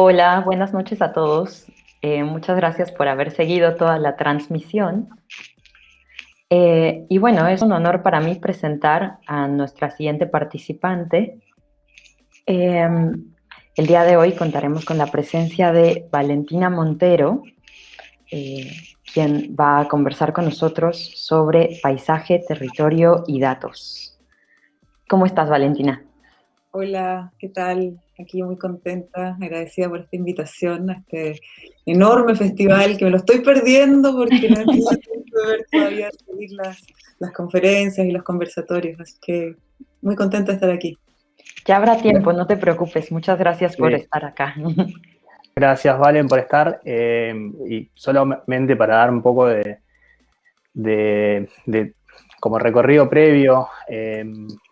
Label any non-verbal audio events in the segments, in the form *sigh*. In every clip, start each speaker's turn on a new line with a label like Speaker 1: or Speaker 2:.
Speaker 1: Hola, buenas noches a todos. Eh, muchas gracias por haber seguido toda la transmisión. Eh, y bueno, es un honor para mí presentar a nuestra siguiente participante. Em, el día de hoy contaremos con la presencia de Valentina Montero, eh, quien va a conversar con nosotros sobre paisaje, territorio y datos. ¿Cómo estás, Valentina?
Speaker 2: Hola, ¿qué tal? Aquí muy contenta, agradecida por esta invitación a este enorme festival que me lo estoy perdiendo porque no *laughs* he tenido tiempo de ver todavía las, las conferencias y los conversatorios, así que muy contenta de estar aquí.
Speaker 1: Ya habrá tiempo, no te preocupes. Muchas gracias por estar acá. *laughs*
Speaker 3: Gracias, Valen, por estar. Eh, y solamente para dar un poco de, de, como recorrido previo, eh,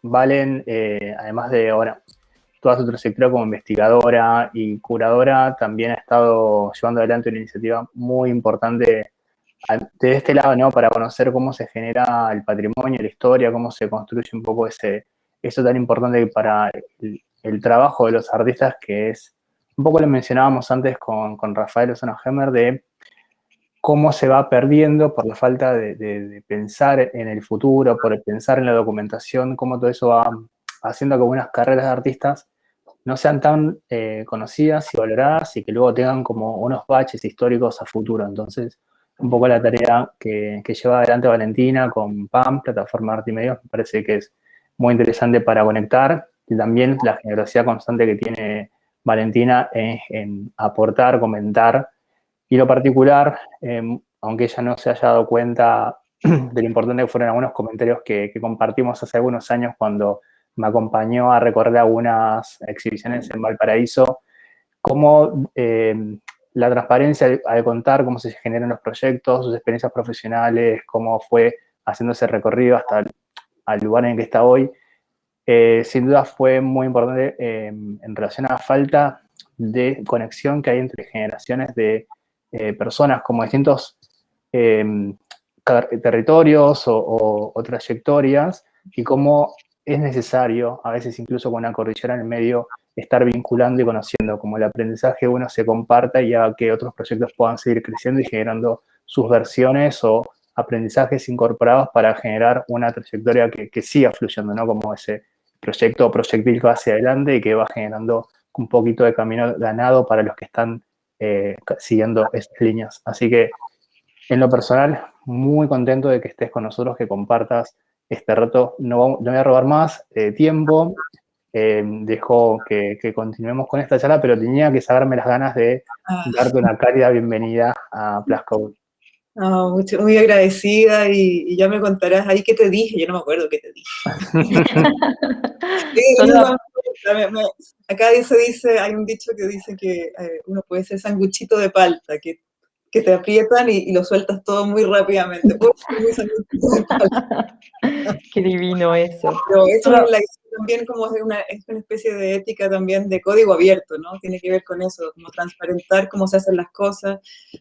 Speaker 3: Valen, eh, además de ahora toda su trayectoria como investigadora y curadora, también ha estado llevando adelante una iniciativa muy importante de este lado, ¿no? Para conocer cómo se genera el patrimonio, la historia, cómo se construye un poco ese, eso tan importante para el, trabajo de los artistas, que es, un poco lo mencionábamos antes con, con Rafael Osano Hemmer, de cómo se va perdiendo por la falta de, pensar en el futuro, por pensar en la documentación, cómo todo eso va haciendo que algunas carreras de artistas no sean tan eh, conocidas y valoradas y que luego tengan como unos baches históricos a futuro. Entonces, un poco la tarea que, lleva adelante Valentina con PAM, Plataforma Arte y Medios, me parece que es muy interesante para conectar y también la generosidad constante que tiene Valentina en aportar, comentar y lo particular, em, aunque ella no se haya dado cuenta *clears throat* de lo importante que fueron algunos comentarios que, compartimos hace algunos años cuando me acompañó a recorrer algunas exhibiciones en Valparaíso, cómo em, la transparencia al, contar cómo se generan los proyectos, sus experiencias profesionales, cómo fue haciendo ese recorrido hasta el lugar en el que está hoy, eh, sin duda fue muy importante em, en relación a la falta de conexión que hay entre generaciones de eh, personas como distintos em, territorios o, trayectorias y cómo es necesario, a veces incluso con una cordillera en el medio, estar vinculando y conociendo, como el aprendizaje uno se comparta y haga que otros proyectos puedan seguir creciendo y generando sus versiones o aprendizajes incorporados para generar una trayectoria que, siga fluyendo, ¿no? Como ese proyecto o proyectil que va hacia adelante y que va generando un poquito de camino ganado para los que están eh, siguiendo estas líneas. Así que, en lo personal, muy contento de que estés con nosotros, que compartas este reto. No, no voy a robar más eh, tiempo, eh, dejo que, continuemos con esta charla, pero tenía que saberme las ganas de ah. darte una cálida bienvenida a Plascode.
Speaker 2: muy agradecida y, ya me contarás ahí qué te dije, yo no me acuerdo qué te dije. *laughs* acá se dice, hay un dicho que dice que eh, uno puede ser sanguchito de palta, que, que te aprietan y, lo sueltas todo muy rápidamente. *laughs*
Speaker 1: Qué divino eso.
Speaker 2: Pero eso también como es una, es una especie de ética también de código abierto, ¿no? Tiene que ver con eso, como transparentar cómo se hacen las cosas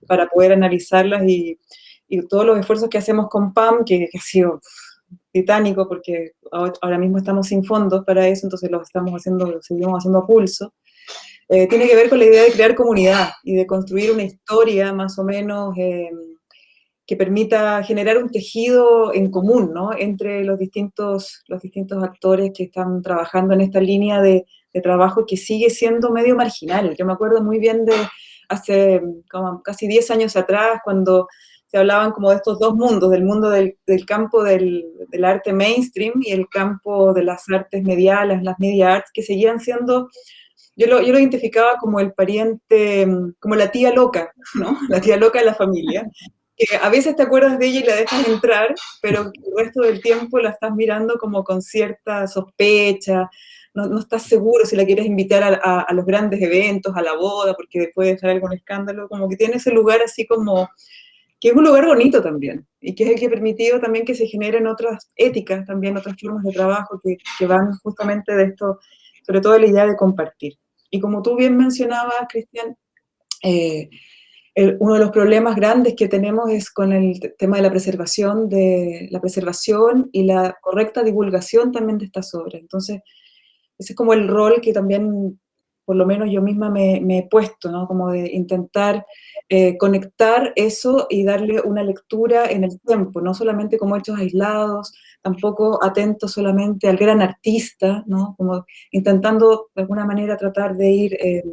Speaker 2: para poder analizarlas y, y todos los esfuerzos que hacemos con PAM, que, que ha sido titánico porque ahora mismo estamos sin fondos para eso, entonces lo estamos haciendo, lo seguimos haciendo a pulso. Eh, tiene que ver con la idea de crear comunidad y de construir una historia más o menos eh, que permita generar un tejido en común, ¿no? Entre los distintos, los distintos actores que están trabajando en esta línea de, trabajo que sigue siendo medio marginal. Yo me acuerdo muy bien de hace como casi 10 años atrás, cuando se hablaban como de estos dos mundos, del mundo del, campo del, arte mainstream y el campo de las artes mediales, las media arts, que seguían siendo, yo lo, yo lo identificaba como el pariente, como la tía loca, *laughs* ¿no? La tía loca de la familia, que a veces te acuerdas de ella y la dejas entrar, pero el resto del tiempo la estás mirando como con cierta sospecha, no, no estás seguro si la quieres invitar a, a, los grandes eventos, a la boda, porque puede dejar algún escándalo, como que tiene ese lugar así como que es un lugar bonito también, y que es el que ha permitido también que se generen otras éticas, también otras formas de trabajo que, que van justamente de esto, sobre todo la idea de compartir. Y como tú bien mencionabas, Cristian, eh, uno de los problemas grandes que tenemos es con el tema de la preservación, de la preservación y la correcta divulgación también de estas obras. Entonces, ese es como el rol que también por lo menos yo misma me, he puesto, ¿no? Como de intentar eh, conectar eso y darle una lectura en el tiempo, no solamente como hechos aislados, tampoco atento solamente al gran artista, ¿no? Como intentando de alguna manera tratar de ir eh,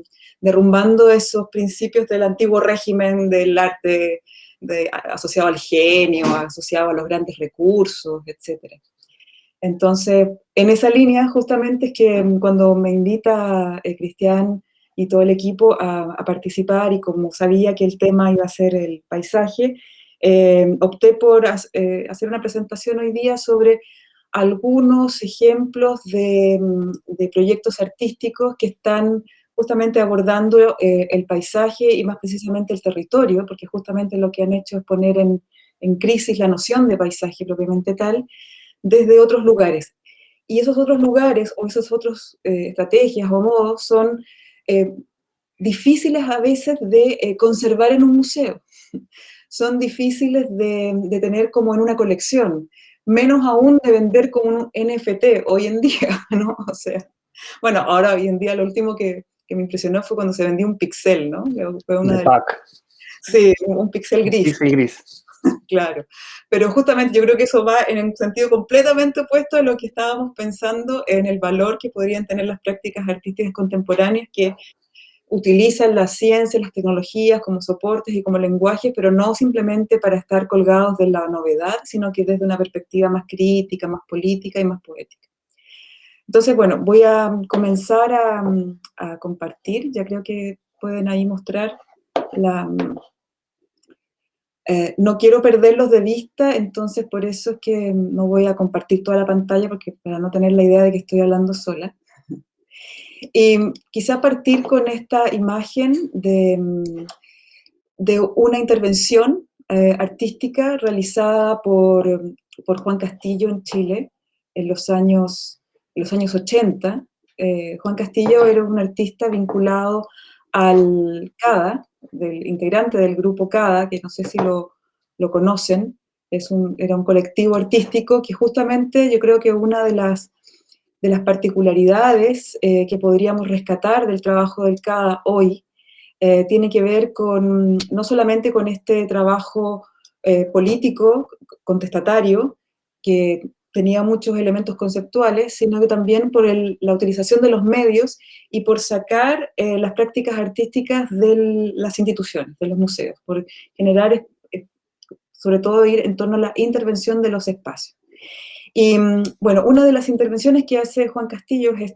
Speaker 2: derrumbando esos principios del antiguo régimen del arte asociado al genio, asociado a los grandes recursos, etcétera. Entonces, en esa línea justamente es que mm, cuando me invita eh, Cristian y todo el equipo a, participar y como sabía que el tema iba a ser el paisaje, eh, opté por eh, hacer una presentación hoy día sobre algunos ejemplos de, mm, proyectos artísticos que están justamente abordando el paisaje y más precisamente el territorio, porque justamente lo que han hecho es poner en, en crisis la noción de paisaje propiamente tal, desde otros lugares. Y esos otros lugares o esas otras eh, estrategias o modos son eh, difíciles a veces de eh, conservar en un museo. Son difíciles de, tener como en una colección, menos aún de vender como un NFT hoy en día, *laughs* ¿no? O sea, bueno, ahora hoy en día lo último que, me impresionó fue cuando se vendió un pixel, ¿no?
Speaker 3: Fue una de,
Speaker 2: Sí, un pixel gris.
Speaker 3: Pixel gris. *laughs*
Speaker 2: claro. Pero justamente yo creo que eso va en un sentido completamente opuesto a lo que estábamos pensando en el valor que podrían tener las prácticas artísticas contemporáneas que utilizan la ciencia, las tecnologías como soportes y como lenguaje, pero no simplemente para estar colgados de la novedad, sino que desde una perspectiva más crítica, más política y más poética. Entonces, bueno, voy a comenzar a, a compartir, ya creo que pueden ahí mostrar la, eh, no quiero perderlos de vista, entonces por eso es que no voy a compartir toda la pantalla, porque para no tener la idea de que estoy hablando sola. Y quizá partir con esta imagen de, de una intervención eh, artística realizada por, por, Juan Castillo en Chile en los años, los años 80. Eh, Juan Castillo era un artista vinculado al CADA, del integrante del grupo CADA, que no sé si lo, lo conocen, es un, era un colectivo artístico que justamente yo creo que una de las, de las particularidades eh, que podríamos rescatar del trabajo del CADA hoy eh, tiene que ver con, no solamente con este trabajo eh, político, contestatario, que tenía muchos elementos conceptuales, sino que también por la utilización de los medios y por sacar las prácticas artísticas de las instituciones, de los museos, por generar, sobre todo ir en torno a la intervención de los espacios. Y mm, bueno, una de las intervenciones que hace Juan Castillo es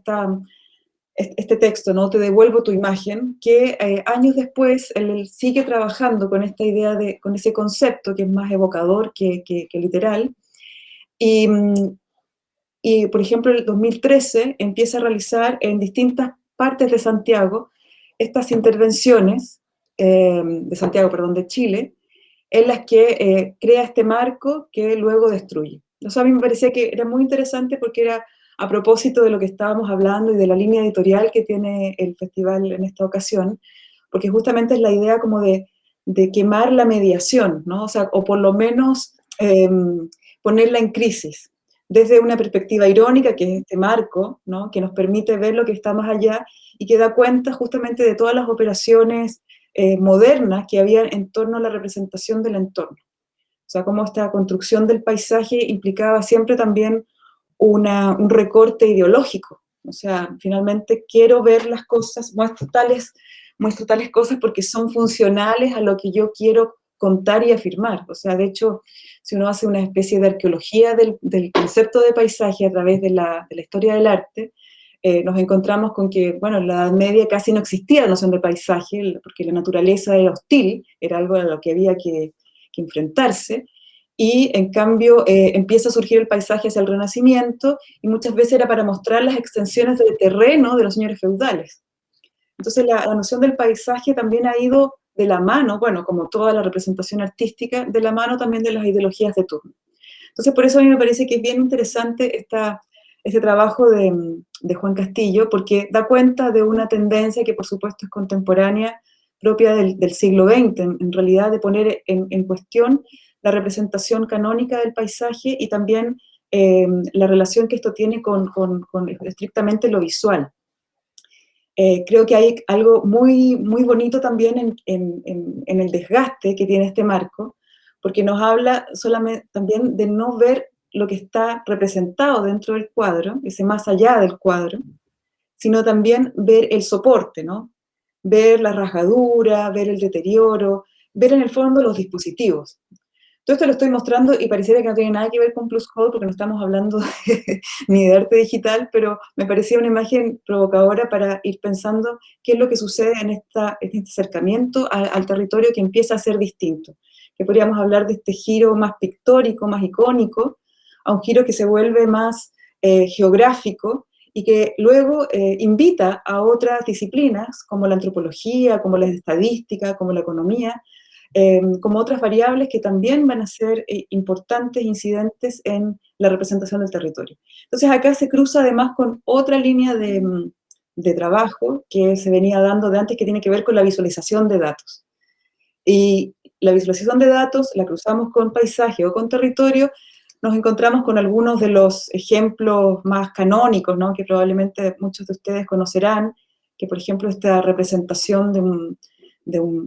Speaker 2: este texto, ¿no? Te devuelvo tu imagen, que eh, años después él, sigue trabajando con esta idea, de, con ese concepto que es más evocador que, que literal, y, y, por ejemplo, en el 2013 empieza a realizar en distintas partes de Santiago estas intervenciones, eh, de Santiago, perdón, de Chile, en las que eh, crea este marco que luego destruye. Eso a mí me parecía que era muy interesante porque era a propósito de lo que estábamos hablando y de la línea editorial que tiene el festival en esta ocasión, porque justamente es la idea como de, de quemar la mediación, ¿no? O sea, o por lo menos em, ponerla en crisis, desde una perspectiva irónica, que es este marco, ¿no? que nos permite ver lo que está más allá y que da cuenta justamente de todas las operaciones eh, modernas que había en torno a la representación del entorno. O sea, cómo esta construcción del paisaje implicaba siempre también una, un recorte ideológico. O sea, finalmente quiero ver las cosas, muestro tales, muestro tales cosas porque son funcionales a lo que yo quiero contar y afirmar. O sea, de hecho, si uno hace una especie de arqueología del, concepto de paisaje a través de la, historia del arte, eh, nos encontramos con que, bueno, en la Edad Media casi no existía la noción de paisaje, porque la naturaleza era hostil, era algo a lo que había que, enfrentarse, y en cambio eh, empieza a surgir el paisaje hacia el Renacimiento, y muchas veces era para mostrar las extensiones del terreno de los señores feudales. Entonces la noción del paisaje también ha ido de la mano, bueno, como toda la representación artística, de la mano también de las ideologías de turno. Entonces, por eso a mí me parece que es bien interesante esta, este trabajo de, Juan Castillo, porque da cuenta de una tendencia que por supuesto es contemporánea, propia del, siglo XX, en, realidad de poner en, cuestión la representación canónica del paisaje y también eh, la relación que esto tiene con, estrictamente lo visual. eh, creo que hay algo muy, muy bonito también en, el desgaste que tiene este marco, porque nos habla solamente también de no ver lo que está representado dentro del cuadro, ese más allá del cuadro, sino también ver el soporte, ¿no? Ver la rajadura, ver el deterioro, ver en el fondo los dispositivos. Todo esto lo estoy mostrando y pareciera que no tiene nada que ver con Plus Code porque no estamos hablando *laughs* ni de arte digital, pero me parecía una imagen provocadora para ir pensando qué es lo que sucede en, este acercamiento al territorio que empieza a ser distinto. Que podríamos hablar de este giro más pictórico, más icónico, a un giro que se vuelve más eh, geográfico y que luego eh, invita a otras disciplinas como la antropología, como la estadística, como la economía, Em, como otras variables que también van a ser eh, importantes incidentes en la representación del territorio. Entonces acá se cruza además con otra línea de, mm, de trabajo que se venía dando de antes que tiene que ver con la visualización de datos. Y la visualización de datos la cruzamos con paisaje o con territorio, nos encontramos con algunos de los ejemplos más canónicos, que probablemente muchos de ustedes conocerán, que por ejemplo esta representación de un,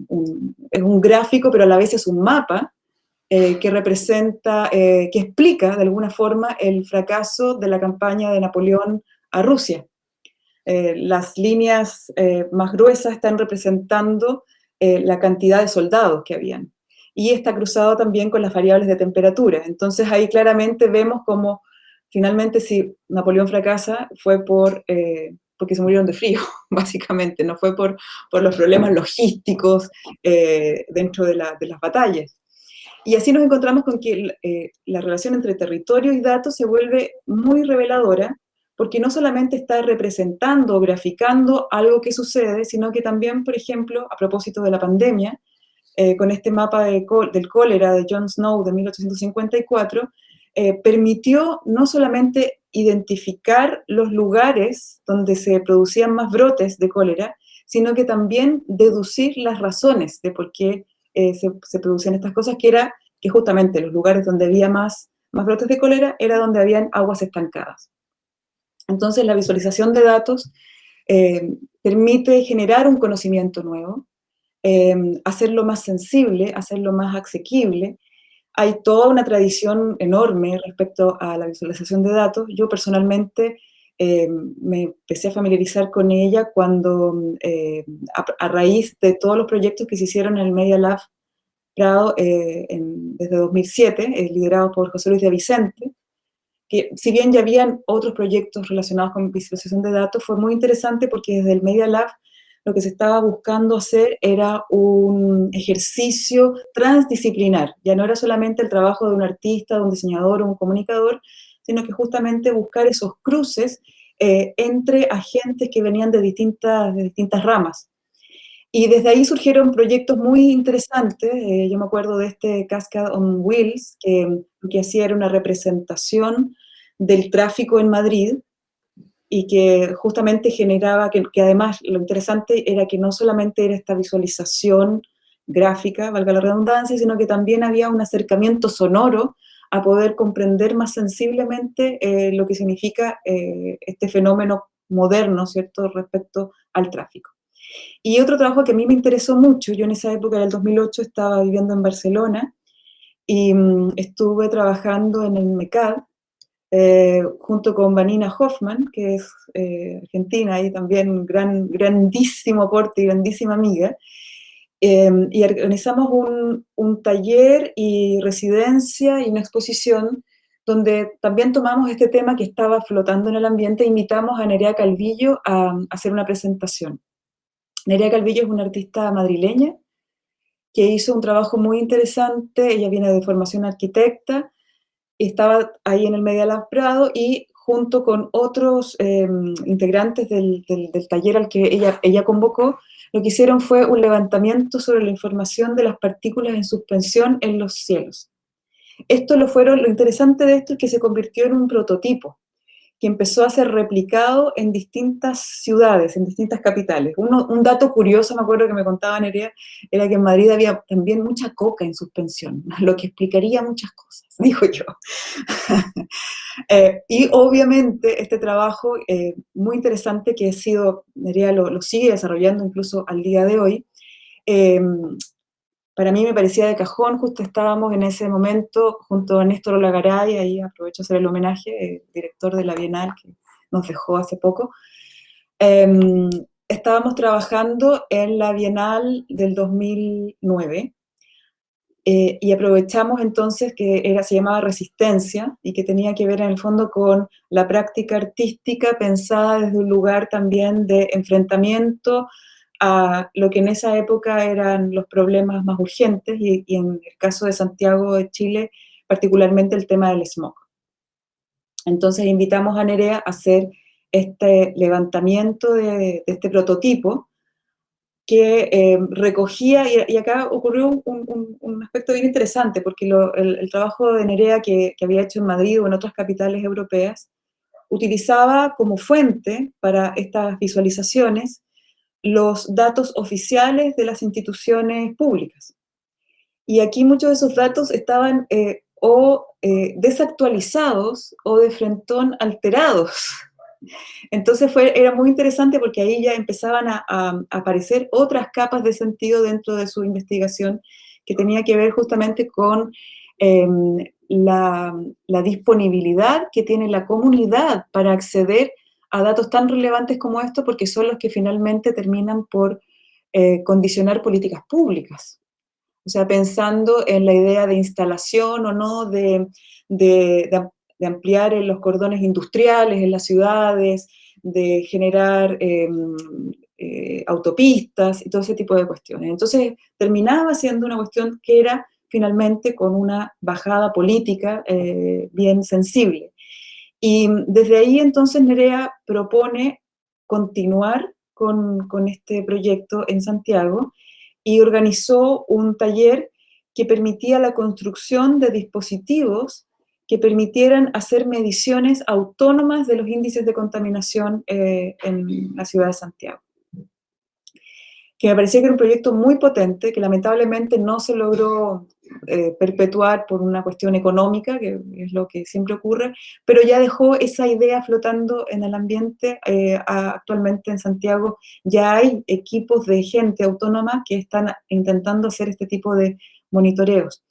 Speaker 2: un, es un gráfico, pero a la vez es un mapa eh, que representa, eh, que explica de alguna forma el fracaso de la campaña de Napoleón a Rusia. Eh, las líneas más gruesas están representando la cantidad de soldados que habían. Y está cruzado también con las variables de temperatura. Entonces ahí claramente vemos como finalmente si Napoleón fracasa fue por porque se murieron de frío, *laughs* básicamente, no fue por, por los problemas logísticos eh, dentro de, las batallas. Y así nos encontramos con que eh, la relación entre territorio y datos se vuelve muy reveladora, porque no solamente está representando o graficando algo que sucede, sino que también, por ejemplo, a propósito de la pandemia, eh, con este mapa del cólera de John Snow de 1854, permitió no solamente identificar los lugares donde se producían más brotes de cólera, sino que también deducir las razones de por qué eh, se, producían estas cosas, que era que justamente los lugares donde había más, brotes de cólera era donde habían aguas estancadas. Entonces la visualización de datos eh, permite generar un conocimiento nuevo, eh, hacerlo más sensible, hacerlo más asequible, hay toda una tradición enorme respecto a la visualización de datos. Yo personalmente eh, me empecé a familiarizar con ella cuando, eh, a, raíz de todos los proyectos que se hicieron en el Media Lab Prado eh, desde 2007, liderado por José Luis de Vicente, que si bien ya habían otros proyectos relacionados con visualización de datos, fue muy interesante porque desde el Media Lab lo que se estaba buscando hacer era un ejercicio transdisciplinar. Ya no era solamente el trabajo de un artista, de un diseñador o un comunicador, sino que justamente buscar esos cruces eh, entre agentes que venían de distintas, ramas. Y desde ahí surgieron proyectos muy interesantes. Eh, yo me acuerdo de este Cascade on Wheels, que lo que hacía era una representación del tráfico en Madrid, y que justamente generaba, que, además lo interesante era que no solamente era esta visualización gráfica, valga la redundancia, sino que también había un acercamiento sonoro a poder comprender más sensiblemente eh, lo que significa eh, este fenómeno moderno, ¿cierto?, respecto al tráfico. Y otro trabajo que a mí me interesó mucho, yo en esa época del 2008 estaba viviendo en Barcelona y mm, estuve trabajando en el MECAD, eh, junto con Vanina Hoffman, que es eh, argentina y también gran, grandísimo aporte y grandísima amiga, em, y organizamos un, un, taller y residencia y una exposición donde también tomamos este tema que estaba flotando en el ambiente e invitamos a Nerea Calvillo a, a hacer una presentación. Nerea Calvillo es una artista madrileña que hizo un trabajo muy interesante, ella viene de formación arquitecta, estaba ahí en el Media Lab Prado y junto con otros em, integrantes del, taller al que ella, ella convocó, lo que hicieron fue un levantamiento sobre la información de las partículas en suspensión en los cielos. Esto lo fueron, lo interesante de esto es que se convirtió en un prototipo, que empezó a ser replicado en distintas ciudades, en distintas capitales. un dato curioso, me acuerdo que me contaba Nerea, era que en Madrid había también mucha coca en suspensión, *laughs* lo que explicaría muchas cosas, *laughs* dijo yo. *laughs* Eh, y obviamente este trabajo eh, muy interesante que ha sido, Nerea lo, sigue desarrollando incluso al día de hoy, eh, para mí me parecía de cajón, justo estábamos en ese momento junto a Néstor Olagaray, ahí aprovecho a hacer el homenaje, director de la Bienal que nos dejó hace poco. Em, estábamos trabajando en la Bienal del 2009 eh, y aprovechamos entonces que era, se llamaba Resistencia y que tenía que ver en el fondo con la práctica artística pensada desde un lugar también de enfrentamiento a lo que en esa época eran los problemas más urgentes y, en el caso de Santiago de Chile, particularmente el tema del smog. Entonces invitamos a Nerea a hacer este levantamiento de, este prototipo que eh, recogía, y, acá ocurrió un, aspecto bien interesante, porque el, trabajo de Nerea que había hecho en Madrid o en otras capitales europeas, utilizaba como fuente para estas visualizaciones los datos oficiales de las instituciones públicas. Y aquí muchos de esos datos estaban eh, o eh, desactualizados o de frentón alterados. *laughs* Entonces fue, era muy interesante porque ahí ya empezaban a, aparecer otras capas de sentido dentro de su investigación que tenía que ver justamente con em, la, la, disponibilidad que tiene la comunidad para acceder a datos tan relevantes como estos porque son los que finalmente terminan por eh, condicionar políticas públicas. O sea, pensando en la idea de instalación o no, de, ampliar en los cordones industriales en las ciudades, de generar em, eh, autopistas y todo ese tipo de cuestiones. Entonces terminaba siendo una cuestión que era finalmente con una bajada política eh, bien sensible. Y desde ahí entonces Nerea propone continuar con, este proyecto en Santiago y organizó un taller que permitía la construcción de dispositivos que permitieran hacer mediciones autónomas de los índices de contaminación eh, en la ciudad de Santiago. Que me parecía que era un proyecto muy potente, que lamentablemente no se logró eh, perpetuar por una cuestión económica, que es lo que siempre ocurre, pero ya dejó esa idea flotando en el ambiente. Eh, actualmente en Santiago ya hay equipos de gente autónoma que están intentando hacer este tipo de monitoreos.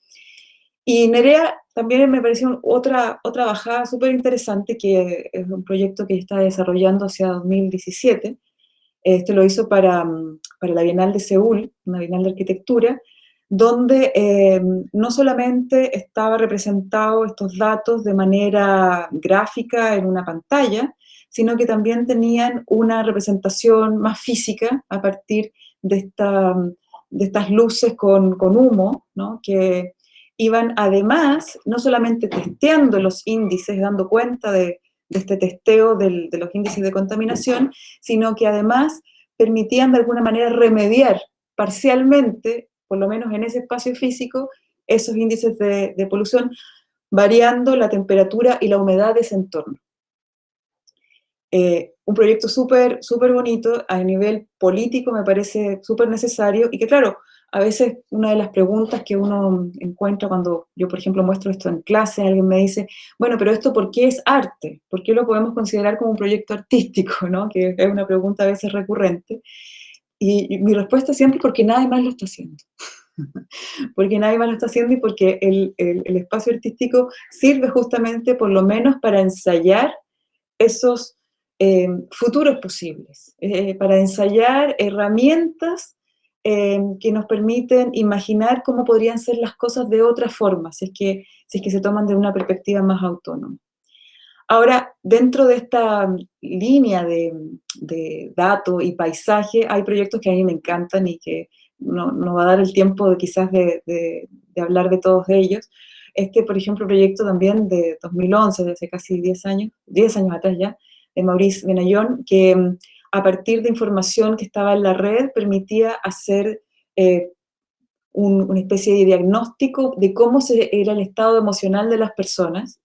Speaker 2: Y Nerea también me pareció otra, otra bajada súper interesante, que es un proyecto que está desarrollando hacia 2017, este lo hizo para, mm, para la Bienal de Seúl, una Bienal de Arquitectura, donde eh, no solamente estaba representado estos datos de manera gráfica en una pantalla, sino que también tenían una representación más física a partir de, esta, de estas luces con, con humo, ¿no? que iban además no solamente testeando los índices, dando cuenta de, de este testeo de los índices de contaminación, sino que además permitían de alguna manera remediar parcialmente, por lo menos en ese espacio físico, esos índices de, polución, variando la temperatura y la humedad de ese entorno. Eh, un proyecto súper, súper bonito, a nivel político me parece súper necesario, y que claro, a veces una de las preguntas que uno encuentra cuando yo, por ejemplo, muestro esto en clase, alguien me dice, bueno, pero esto ¿por qué es arte? ¿Por qué lo podemos considerar como un proyecto artístico? *laughs* ¿no? Que es una pregunta a veces recurrente. Y, mi respuesta siempre es porque nadie más lo está haciendo. *laughs* porque nadie más lo está haciendo y porque el, espacio artístico sirve justamente por lo menos para ensayar esos eh, futuros posibles, eh, para ensayar herramientas Em, que nos permiten imaginar cómo podrían ser las cosas de otra forma, si es que, si es que se toman de una perspectiva más autónoma. Ahora, dentro de esta línea de, de datos y paisaje, hay proyectos que a mí me encantan y que no, no va a dar el tiempo de, quizás de, hablar de todos ellos. Este, por ejemplo, proyecto también de 2011, de casi 10 años, 10 años atrás ya, de Maurice Benayón, que a partir de información que estaba en la red, permitía hacer eh, una especie de diagnóstico de cómo se, era el estado emocional de las personas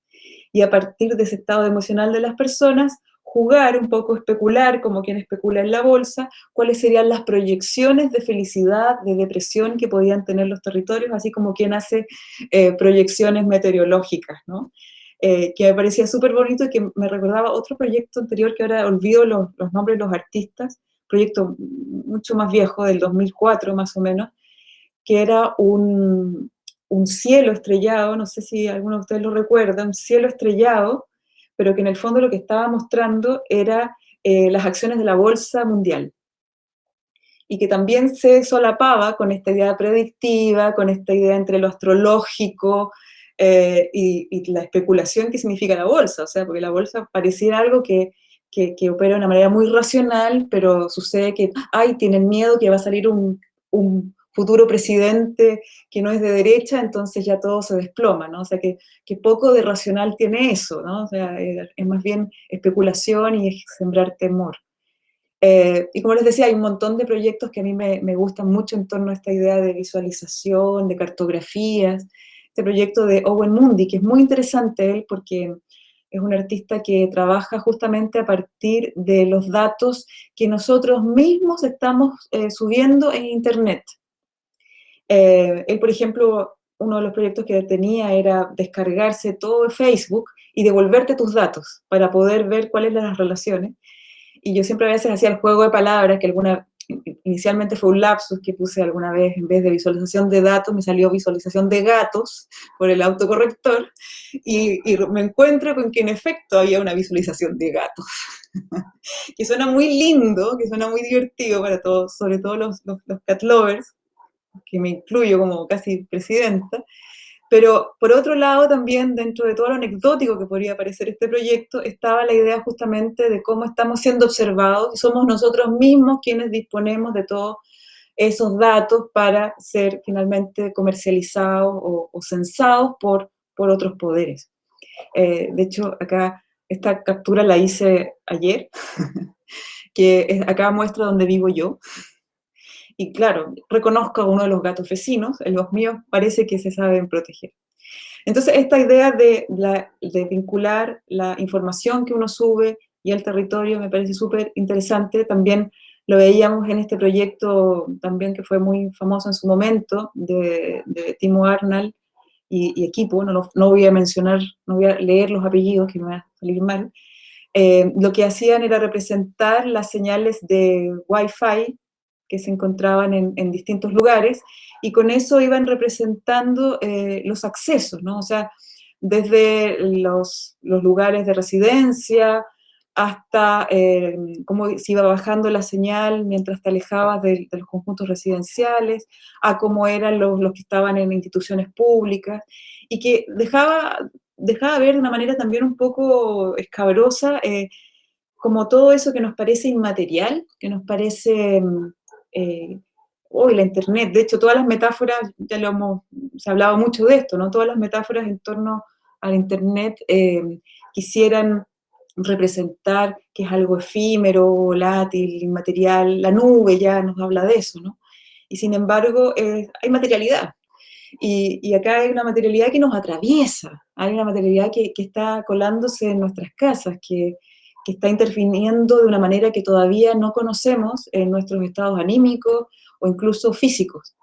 Speaker 2: y a partir de ese estado emocional de las personas, jugar un poco, especular, como quien especula en la bolsa, cuáles serían las proyecciones de felicidad, de depresión que podían tener los territorios, así como quien hace eh, proyecciones meteorológicas, ¿no? Eh, que me parecía súper bonito y que me recordaba otro proyecto anterior que ahora olvido los, los nombres de los artistas, proyecto mucho más viejo, del 2004 más o menos, que era un, un cielo estrellado, no sé si alguno de ustedes lo recuerda, un cielo estrellado, pero que en el fondo lo que estaba mostrando era eh, las acciones de la bolsa mundial. Y que también se solapaba con esta idea predictiva, con esta idea entre lo astrológico eh, y, la especulación que significa la bolsa. O sea, porque la bolsa pareciera algo que, que, opera de una manera muy racional, pero sucede que, ay, tienen miedo que va a salir un, un futuro presidente que no es de derecha, entonces ya todo se desploma, ¿no? O sea, que, poco de racional tiene eso, ¿no? O sea, eh, es más bien especulación y es sembrar temor. Eh, y como les decía, hay un montón de proyectos que a mí me, gustan mucho en torno a esta idea de visualización, de cartografías. Este proyecto de Owen Mundi, que es muy interesante él porque es un artista que trabaja justamente a partir de los datos que nosotros mismos estamos eh, subiendo en Internet. Eh, él, por ejemplo, uno de los proyectos que tenía era descargarse todo Facebook y devolverte tus datos para poder ver cuáles eran las relaciones. Y yo siempre a veces hacía el juego de palabras, que alguna inicialmente fue un lapsus que puse alguna vez, en vez de visualización de datos, me salió visualización de gatos por el autocorrector, y, me encuentro con que en efecto había una visualización de gatos, *laughs* que suena muy lindo, que suena muy divertido para todos, sobre todo los, los cat lovers, que me incluyo como casi presidenta, pero por otro lado también dentro de todo lo anecdótico que podría parecer este proyecto, estaba la idea justamente de cómo estamos siendo observados y somos nosotros mismos quienes disponemos de todos esos datos para ser finalmente comercializados o, censados por, por otros poderes. Eh, de hecho, acá esta captura la hice ayer, *laughs* que acá muestra donde vivo yo, y claro, reconozco a uno de los gatos vecinos, los míos parece que se saben proteger. Entonces, esta idea de, de vincular la información que uno sube y el territorio me parece súper interesante. También lo veíamos en este proyecto también que fue muy famoso en su momento, de, Timo Arnal y, equipo, no, no, voy a mencionar, no voy a leer los apellidos que me va a salir mal, eh, lo que hacían era representar las señales de Wi-Fi que se encontraban en, distintos lugares, y con eso iban representando eh, los accesos, ¿no? O sea, desde los, lugares de residencia hasta eh, cómo se iba bajando la señal mientras te alejabas de, los conjuntos residenciales, a cómo eran los, los, que estaban en instituciones públicas, y que dejaba, dejaba ver de una manera también un poco escabrosa eh, como todo eso que nos parece inmaterial, que nos parece mm, eh, hoy la Internet, de hecho todas las metáforas, ya lo hemos, se ha hablado mucho de esto, ¿no? Todas las metáforas en torno al Internet eh, quisieran representar que es algo efímero, volátil, inmaterial, la nube ya nos habla de eso, ¿no? Y sin embargo, eh, hay materialidad. Y, y, acá hay una materialidad que nos atraviesa, hay una materialidad que, que está colándose en nuestras casas, que, que está interviniendo de una manera que todavía no conocemos en nuestros estados anímicos o incluso físicos.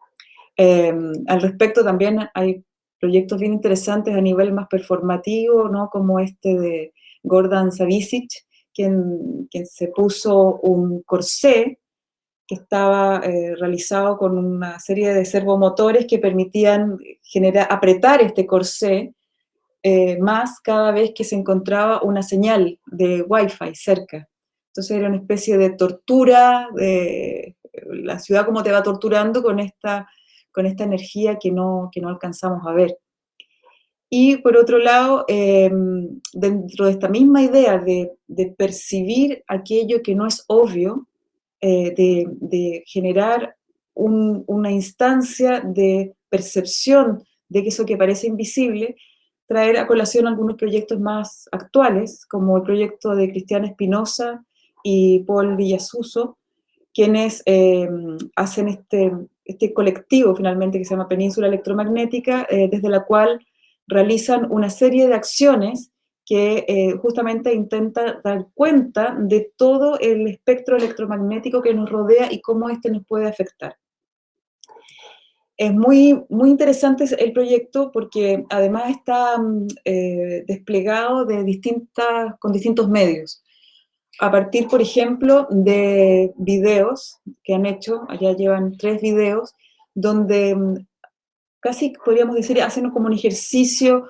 Speaker 2: Em, al respecto también hay proyectos bien interesantes a nivel más performativo, ¿no? como este de Gordon Savicic, quien, quien se puso un corsé que estaba eh, realizado con una serie de servomotores que permitían generar, apretar este corsé eh, más cada vez que se encontraba una señal de Wi-Fi cerca. Entonces era una especie de tortura, de la ciudad como te va torturando con esta, con esta energía que no, que no alcanzamos a ver. Y por otro lado, em, dentro de esta misma idea de, percibir aquello que no es obvio, eh, de, generar una instancia de percepción de que eso que parece invisible traer a colación algunos proyectos más actuales, como el proyecto de Cristiana Espinosa y Paul Villasuso, quienes eh, hacen este, este colectivo finalmente que se llama Península Electromagnética, eh, desde la cual realizan una serie de acciones que eh, justamente intenta dar cuenta de todo el espectro electromagnético que nos rodea y cómo este nos puede afectar. Es muy, muy interesante el proyecto porque además está mm, eh, desplegado de distintas, con distintos medios. A partir, por ejemplo, de videos que han hecho, allá llevan tres videos, donde mm, casi podríamos decir, hacen como un ejercicio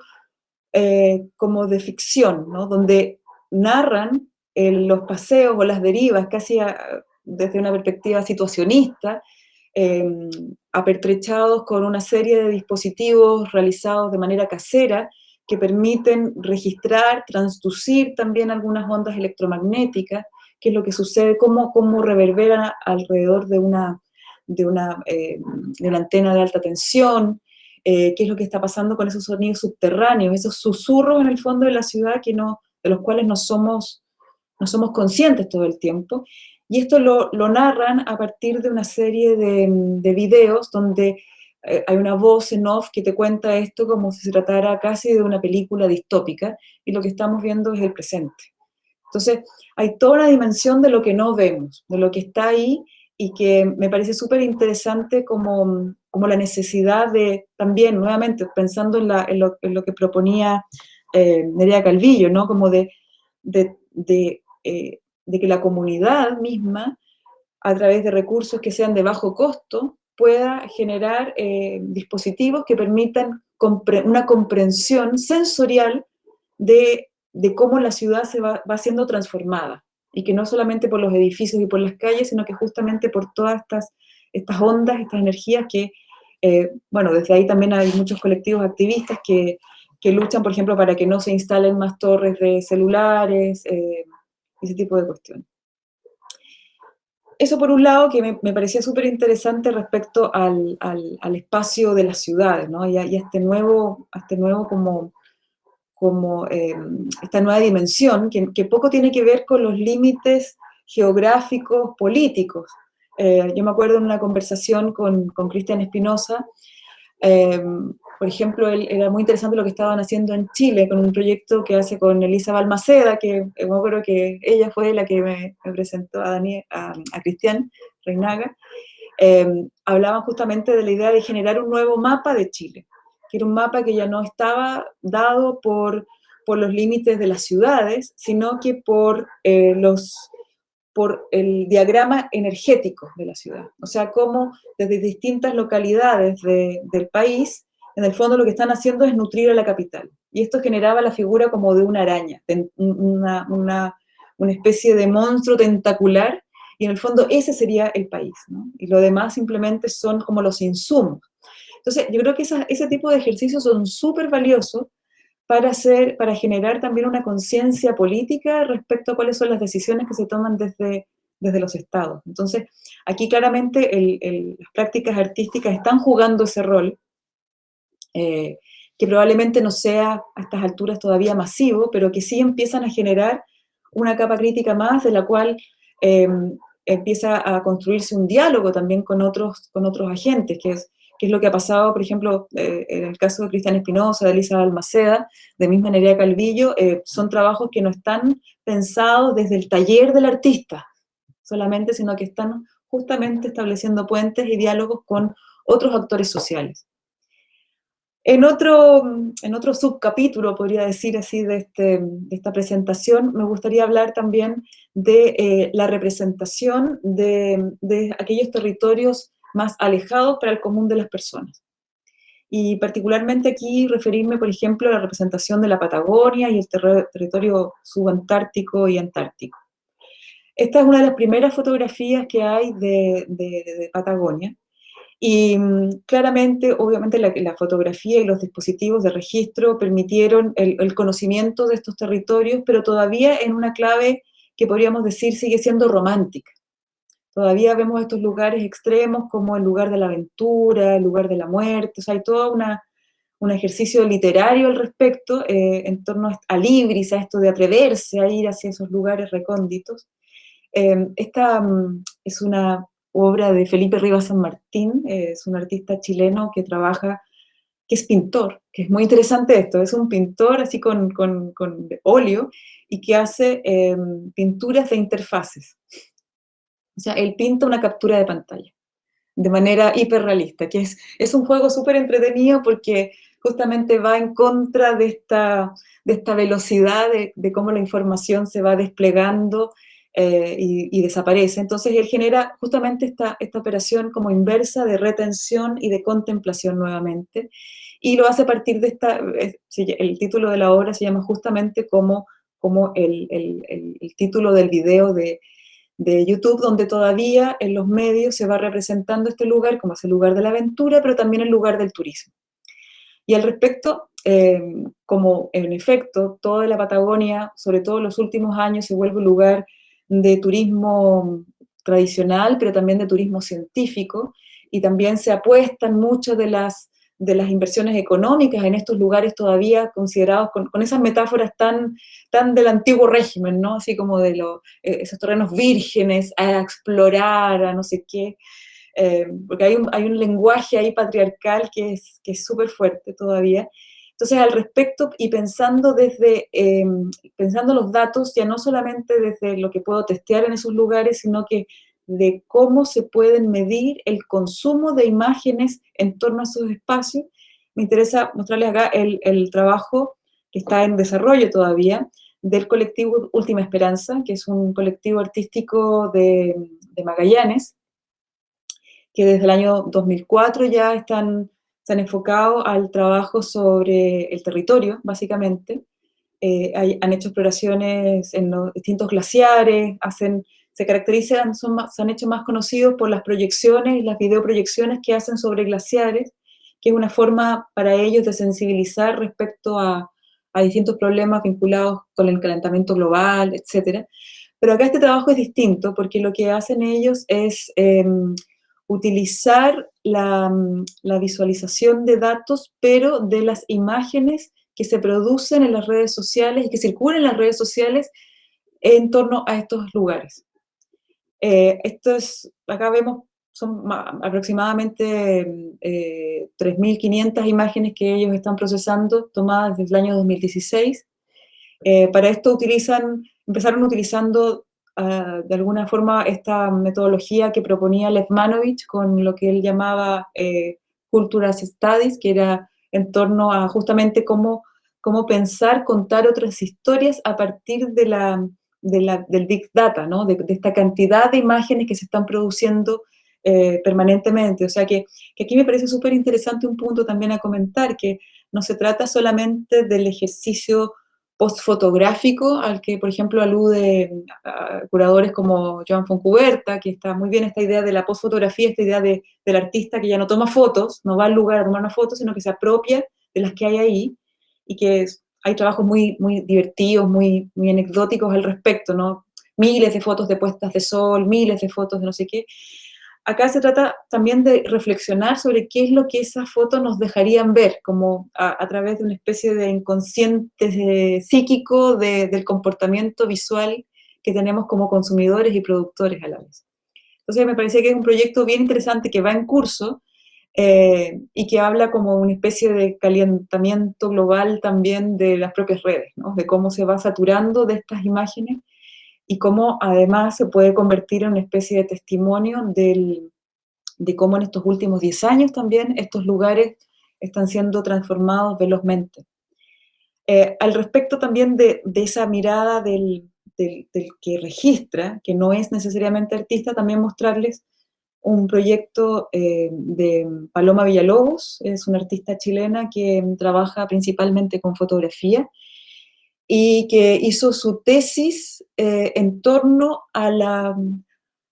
Speaker 2: eh, como de ficción, ¿no? donde narran los paseos o las derivas casi desde una perspectiva situacionista, em, apertrechados con una serie de dispositivos realizados de manera casera que permiten registrar, transducir también algunas ondas electromagnéticas, que es lo que sucede, cómo, cómo reverberan alrededor de una, de una, eh, de una antena de alta tensión, eh, qué es lo que está pasando con esos sonidos subterráneos, esos susurros en el fondo de la ciudad que no, de los cuales no somos, no somos conscientes todo el tiempo. Y esto lo, lo narran a partir de una serie de, de videos donde eh, hay una voz en off que te cuenta esto como si se tratara casi de una película distópica, y lo que estamos viendo es el presente. Entonces, hay toda una dimensión de lo que no vemos, de lo que está ahí, y que me parece súper interesante como, como, la necesidad de, también, nuevamente, pensando en, lo, en lo, que proponía eh, Nerea Calvillo, ¿no? Como de, de, de, eh, de, que la comunidad misma, a través de recursos que sean de bajo costo, pueda generar eh, dispositivos que permitan una comprensión sensorial de, de, cómo la ciudad se va, va siendo transformada. Y que no solamente por los edificios y por las calles, sino que justamente por todas estas, estas ondas, estas energías que, eh, bueno, desde ahí también hay muchos colectivos activistas que, que, luchan, por ejemplo, para que no se instalen más torres de celulares, eh, ese tipo de cuestiones. Eso por un lado que me, parecía súper interesante respecto al, al, espacio de las ciudades, ¿no? Y a, este nuevo, a este nuevo como como eh, esta nueva dimensión, que, poco tiene que ver con los límites geográficos, políticos. Eh, yo me acuerdo en una conversación con Cristian Espinosa, eh, por ejemplo, él, era muy interesante lo que estaban haciendo en Chile, con un proyecto que hace con Elisa Balmaceda, que me acuerdo que ella fue la que me, me presentó a, Daniel, a, a Cristian Reinaga, hablaban justamente de la idea de generar un nuevo mapa de Chile que era un mapa que ya no estaba dado por, por los límites de las ciudades, sino que por, eh, los, por el diagrama energético de la ciudad. O sea, cómo desde distintas localidades de, del país, en el fondo lo que están haciendo es nutrir a la capital. Y esto generaba la figura como de una araña, una, especie de monstruo tentacular, y en el fondo ese sería el país. Y lo demás simplemente son como los insumos. Entonces, yo creo que ese tipo de ejercicios son súper valiosos para, hacer, para generar también una conciencia política respecto a cuáles son las decisiones que se toman desde, desde los estados. Entonces, aquí claramente las prácticas artísticas están jugando ese rol, eh, que probablemente no sea a estas alturas todavía masivo, pero que sí empiezan a generar una capa crítica más de la cual eh, empieza a construirse un diálogo también con otros, con otros agentes, que es que es lo que ha pasado, por ejemplo, eh, en el caso de Cristian Espinosa, de Elisa Almaceda, de misma Nerea Calvillo, eh, son trabajos que no están pensados desde el taller del artista solamente, sino que están justamente estableciendo puentes y diálogos con otros actores sociales. En otro, subcapítulo, podría decir así, de, este, de esta presentación, me gustaría hablar también de eh, la representación de, aquellos territorios más alejados para el común de las personas. Y particularmente aquí referirme, por ejemplo, a la representación de la Patagonia y el ter territorio subantártico y antártico. Esta es una de las primeras fotografías que hay de Patagonia, y mm, claramente, obviamente, la, la, fotografía y los dispositivos de registro permitieron el, el, conocimiento de estos territorios, pero todavía en una clave que podríamos decir sigue siendo romántica. Todavía vemos estos lugares extremos como el lugar de la aventura, el lugar de la muerte, o sea, hay todo una, un ejercicio literario al respecto eh, en torno a Libris, a esto de atreverse a ir hacia esos lugares recónditos. Eh, esta um, es una obra de Felipe Rivas San Martín, es un artista chileno que trabaja, que es pintor, que es muy interesante esto, es un pintor así con, con, con óleo y que hace em, pinturas de interfaces. O sea, él pinta una captura de pantalla de manera hiperrealista, que es, es un juego súper entretenido porque justamente va en contra de esta, de esta velocidad de, de cómo la información se va desplegando eh, y, desaparece. Entonces él genera justamente esta, esta operación como inversa de retención y de contemplación nuevamente, y lo hace a partir de esta, el título de la obra se llama justamente como, como el, el, el título del video de, de YouTube, donde todavía en los medios se va representando este lugar como es el lugar de la aventura, pero también el lugar del turismo. Y al respecto, eh, como en efecto toda la Patagonia, sobre todo en los últimos años, se vuelve un lugar de turismo tradicional, pero también de turismo científico, y también se apuestan muchas de las, de las inversiones económicas en estos lugares todavía considerados con, esas metáforas tan, tan del antiguo régimen, ¿no? Así como de los, eh, esos terrenos vírgenes a explorar, a no sé qué, eh, porque hay un, hay un, lenguaje ahí patriarcal que es súper fuerte todavía, entonces, al respecto, y pensando desde, eh, pensando los datos, ya no solamente desde lo que puedo testear en esos lugares, sino que de cómo se pueden medir el consumo de imágenes en torno a esos espacios, me interesa mostrarles acá el, el trabajo que está en desarrollo todavía, del colectivo Última Esperanza, que es un colectivo artístico de, de Magallanes, que desde el año 2004 ya están se han enfocado al trabajo sobre el territorio, básicamente. Eh, han hecho exploraciones en los distintos glaciares, hacen, se caracterizan, son se han hecho más conocidos por las proyecciones las videoproyecciones que hacen sobre glaciares, que es una forma para ellos de sensibilizar respecto a, a distintos problemas vinculados con el calentamiento global, etc. Pero acá este trabajo es distinto porque lo que hacen ellos es em, utilizar la, visualización de datos, pero de las imágenes que se producen en las redes sociales y que circulan en las redes sociales en torno a estos lugares. Eh, esto es, acá vemos, son aproximadamente 3.500 eh, imágenes que ellos están procesando, tomadas desde el año 2016. Eh, para esto utilizan, empezaron utilizando de alguna forma esta metodología que proponía Levmanovich con lo que él llamaba eh, Culturas Studies, que era en torno a justamente cómo, cómo pensar, contar otras historias a partir de la, del Big Data, ¿no? de, esta cantidad de imágenes que se están produciendo eh, permanentemente. O sea que, que aquí me parece súper interesante un punto también a comentar, que no se trata solamente del ejercicio postfotográfico al que, por ejemplo, alude curadores como Joan Foncuberta, que está muy bien esta idea de la postfotografía, esta idea de, del artista que ya no toma fotos, no va al lugar a tomar una foto, sino que se apropia de las que hay ahí, y que hay trabajos muy, muy divertidos, muy, muy anecdóticos al respecto, ¿no? Miles de fotos de puestas de sol, miles de fotos de no sé qué, acá se trata también de reflexionar sobre qué es lo que esas fotos nos dejarían ver, como a, través de una especie de inconsciente psíquico del comportamiento visual que tenemos como consumidores y productores a la vez. Entonces me parece que es un proyecto bien interesante que va en curso eh, y que habla como una especie de calentamiento global también de las propias redes, de cómo se va saturando de estas imágenes y cómo además se puede convertir en una especie de testimonio de cómo en estos últimos 10 años también estos lugares están siendo transformados velozmente. Eh, al respecto también de, esa mirada del, que registra, que no es necesariamente artista, también mostrarles un proyecto eh, de Paloma Villalobos, es una artista chilena que trabaja principalmente con fotografía y que hizo su tesis eh, en torno a la...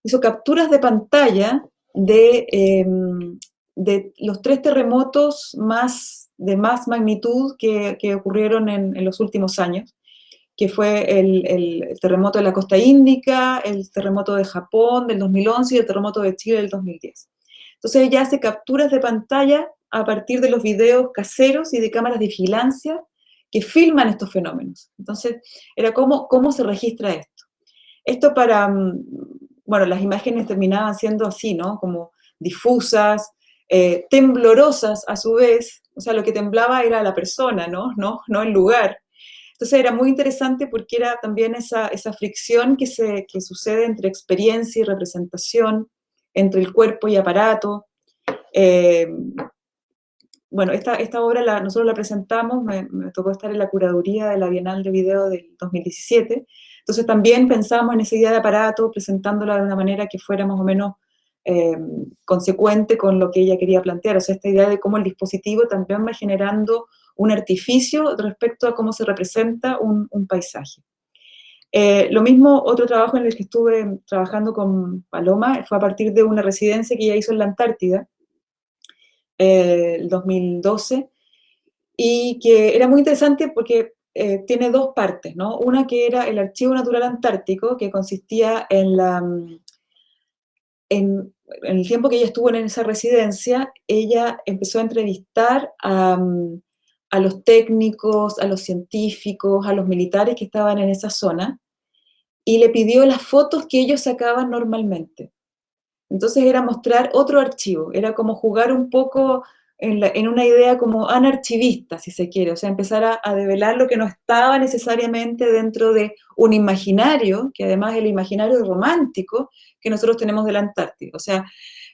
Speaker 2: hizo capturas de pantalla de, em, de los tres terremotos más, de más magnitud que, que ocurrieron en, en, los últimos años, que fue el, el, terremoto de la costa índica, el terremoto de Japón del 2011 y el terremoto de Chile del 2010. Entonces ella hace capturas de pantalla a partir de los videos caseros y de cámaras de vigilancia que filman estos fenómenos. Entonces, era cómo, cómo se registra esto. Esto para, mm, bueno, las imágenes terminaban siendo así, ¿no? Como difusas, eh, temblorosas a su vez, o sea, lo que temblaba era la persona, ¿no? No, no el lugar. Entonces era muy interesante porque era también esa, esa fricción que, se, que sucede entre experiencia y representación, entre el cuerpo y aparato. Eh, bueno, esta, esta obra la, nosotros la presentamos, me, tocó estar en la curaduría de la Bienal de Video del 2017, entonces también pensamos en esa idea de aparato, presentándola de una manera que fuera más o menos eh, consecuente con lo que ella quería plantear, o sea, esta idea de cómo el dispositivo también va generando un artificio respecto a cómo se representa un, paisaje. Eh, lo mismo, otro trabajo en el que estuve trabajando con Paloma fue a partir de una residencia que ella hizo en la Antártida, el 2012, y que era muy interesante porque eh, tiene dos partes, ¿no? Una que era el Archivo Natural Antártico, que consistía en la... En, el tiempo que ella estuvo en esa residencia, ella empezó a entrevistar a, a los técnicos, a los científicos, a los militares que estaban en esa zona, y le pidió las fotos que ellos sacaban normalmente. Entonces era mostrar otro archivo, era como jugar un poco en, una idea como anarchivista, si se quiere, o sea, empezar a, a, develar lo que no estaba necesariamente dentro de un imaginario, que además el imaginario romántico que nosotros tenemos de la Antártida. O sea,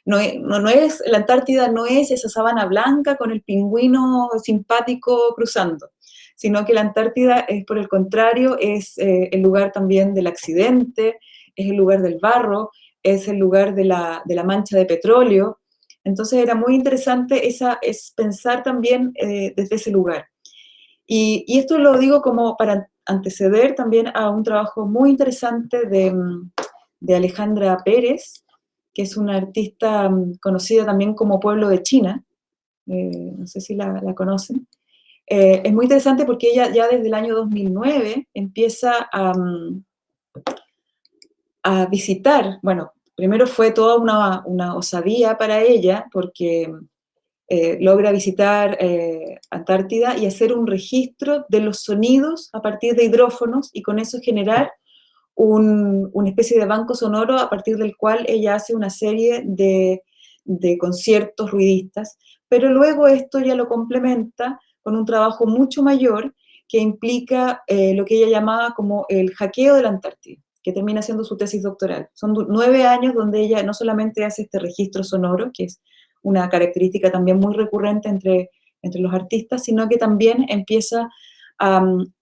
Speaker 2: no no, es, la Antártida no es esa sabana blanca con el pingüino simpático cruzando, sino que la Antártida es, por el contrario, es eh, el lugar también del accidente, es el lugar del barro, es el lugar de la, mancha de petróleo. Entonces era muy interesante esa, es pensar también eh, desde ese lugar. Y, esto lo digo como para anteceder también a un trabajo muy interesante de, Alejandra Pérez, que es una artista mm, conocida también como Pueblo de China, eh, no sé si la, conocen. Eh, es muy interesante porque ella ya desde el año 2009 empieza a, mm, a visitar, bueno, primero fue toda una, osadía para ella, porque eh, logra visitar eh, Antártida y hacer un registro de los sonidos a partir de hidrófonos y con eso generar una especie de banco sonoro a partir del cual ella hace una serie de, conciertos ruidistas, pero luego esto ya lo complementa con un trabajo mucho mayor que implica eh, lo que ella llamaba como el hackeo de la Antártida que termina siendo su tesis doctoral. Son nueve años donde ella no solamente hace este registro sonoro, que es una característica también muy recurrente entre, entre los artistas, sino que también empieza a mm,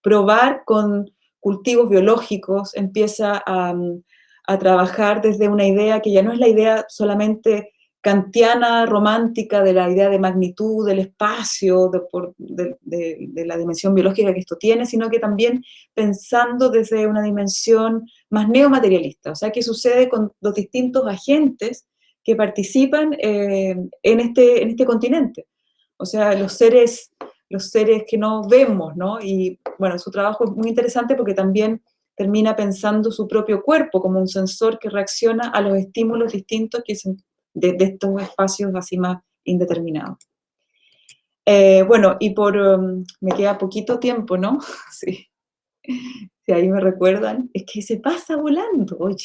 Speaker 2: probar con cultivos biológicos, empieza a, mm, a trabajar desde una idea que ya no es la idea solamente kantiana romántica de la idea de magnitud del espacio, de, la dimensión biológica que esto tiene, sino que también pensando desde una dimensión más neomaterialista, o sea, qué sucede con los distintos agentes que participan eh, en, este, en este continente, o sea, los seres, los seres que no vemos, ¿no? Y bueno, su trabajo es muy interesante porque también termina pensando su propio cuerpo como un sensor que reacciona a los estímulos distintos que se de, estos espacios así más indeterminados. Eh, bueno, y por, um, me queda poquito tiempo, ¿no? *laughs* Sí. Si ahí me recuerdan, es que se pasa volando, oye.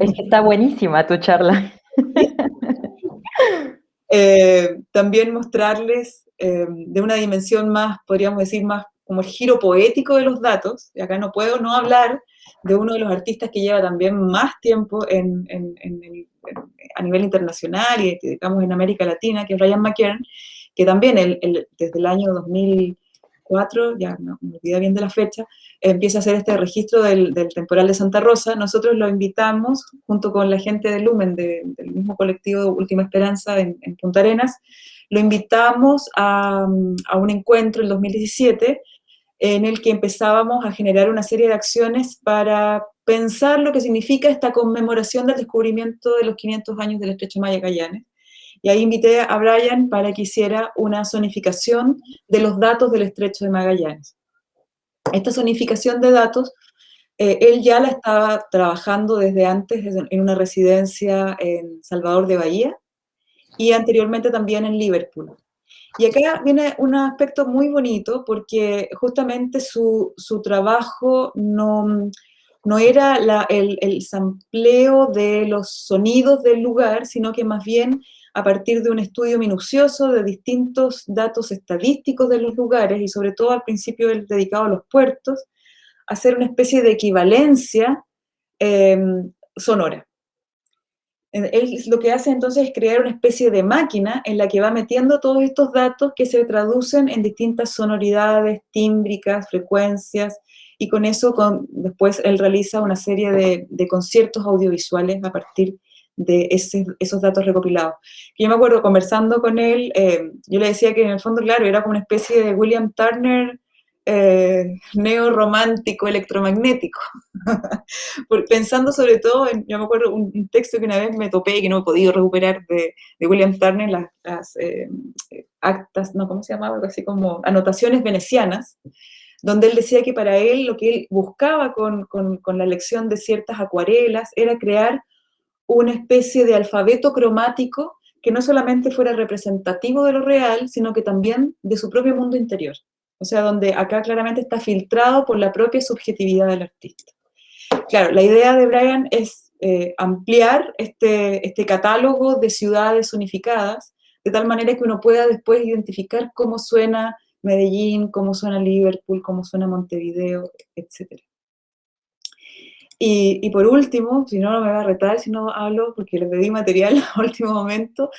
Speaker 1: Es que está buenísima tu charla. *laughs*
Speaker 2: Eh, también mostrarles eh, de una dimensión más, podríamos decir, más como el giro poético de los datos, y acá no puedo no hablar de uno de los artistas que lleva también más tiempo en, a nivel internacional y digamos en América Latina, que es Ryan McKern, que también desde el año 2004, ya no me olvidé bien de la fecha, empieza a hacer este registro del, temporal de Santa Rosa. Nosotros lo invitamos, junto con la gente de Lumen, del mismo colectivo Última Esperanza en, Punta Arenas, lo invitamos a, a un encuentro en 2017 en el que empezábamos a generar una serie de acciones para pensar lo que significa esta conmemoración del descubrimiento de los 500 años del Estrecho Magallanes. Y ahí invité a Brian para que hiciera una zonificación de los datos del Estrecho de Magallanes. Esta zonificación de datos, eh, él ya la estaba trabajando desde antes en una residencia en Salvador de Bahía y anteriormente también en Liverpool. Y acá viene un aspecto muy bonito porque justamente su, trabajo no, no era el, el sampleo de los sonidos del lugar, sino que más bien a partir de un estudio minucioso de distintos datos estadísticos de los lugares y sobre todo al principio el dedicado a los puertos, hacer una especie de equivalencia em, sonora. Él lo que hace entonces es crear una especie de máquina en la que va metiendo todos estos datos que se traducen en distintas sonoridades, tímbricas, frecuencias, y con eso después él realiza una serie de, conciertos audiovisuales a partir de esos datos recopilados. yo me acuerdo conversando con él, eh, yo le decía que en el fondo, claro, era como una especie de William Turner eh, neorromántico electromagnético. *laughs* Pensando sobre todo, en, yo me acuerdo un, texto que una vez me topé y que no he podido recuperar de, William Turner, las, eh, actas, no, ¿cómo se llamaba? Así como anotaciones venecianas, donde él decía que para él lo que él buscaba con, con la lección de ciertas acuarelas era crear una especie de alfabeto cromático que no solamente fuera representativo de lo real, sino que también de su propio mundo interior. O sea, donde acá claramente está filtrado por la propia subjetividad del artista. Claro, la idea de Brian es eh, ampliar este, este catálogo de ciudades unificadas, de tal manera que uno pueda después identificar cómo suena Medellín, cómo suena Liverpool, cómo suena Montevideo, etc. Y, por último, si no, no me va a retar si no hablo, porque le pedí material *laughs* a último momento,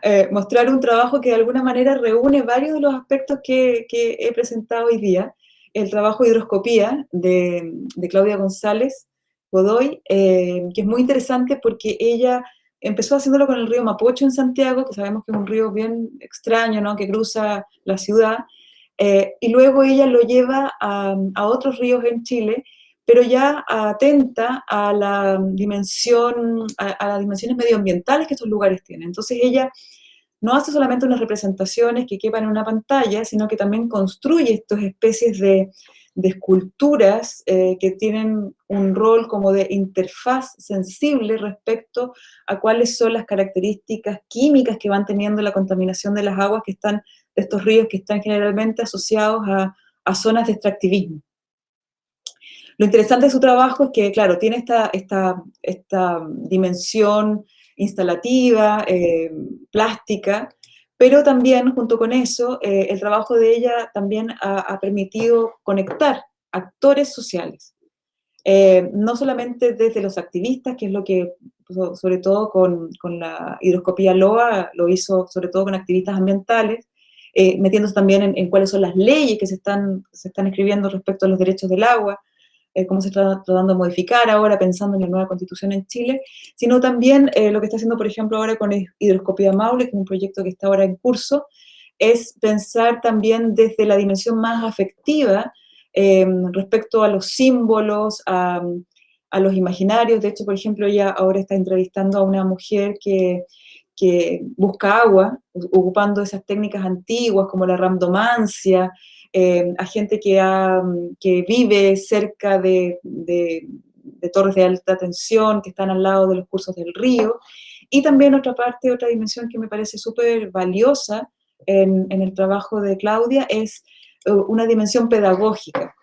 Speaker 2: eh, mostrar un trabajo que de alguna manera reúne varios de los aspectos que, he presentado hoy día. El trabajo de hidroscopía de, Claudia González Godoy, eh, que es muy interesante porque ella empezó haciéndolo con el río Mapocho en Santiago, que sabemos que es un río bien extraño, ¿no? que cruza la ciudad, eh, y luego ella lo lleva a, a otros ríos en Chile, pero ya atenta a la dimensión, a, las dimensiones medioambientales que estos lugares tienen. Entonces ella no hace solamente unas representaciones que quepan en una pantalla, sino que también construye estas especies de, esculturas eh, que tienen un rol como de interfaz sensible respecto a cuáles son las características químicas que van teniendo la contaminación de las aguas que están, de estos ríos que están generalmente asociados a zonas de extractivismo. Lo interesante de su trabajo es que, claro, tiene esta, esta, esta dimensión instalativa, eh, plástica, pero también, junto con eso, eh, el trabajo de ella también ha, permitido conectar actores sociales. Eh, no solamente desde los activistas, que es lo que, sobre todo con, con la hidroscopía LOA, lo hizo sobre todo con activistas ambientales, metiéndose también en, en, cuáles son las leyes que se están, se están escribiendo respecto a los derechos del agua, eh, cómo se está tratando de modificar ahora, pensando en la nueva constitución en Chile, sino también eh, lo que está haciendo, por ejemplo, ahora con Hidroscopía Maule, que es un proyecto que está ahora en curso, es pensar también desde la dimensión más afectiva em, respecto a los símbolos, a, a, los imaginarios. De hecho, por ejemplo, ella ahora está entrevistando a una mujer que, que busca agua, ocupando esas técnicas antiguas como la randomancia, eh, a gente que, que vive cerca de, torres de alta tensión, que están al lado de los cursos del río, y también otra parte, otra dimensión que me parece súper valiosa en, el trabajo de Claudia es eh, una dimensión pedagógica.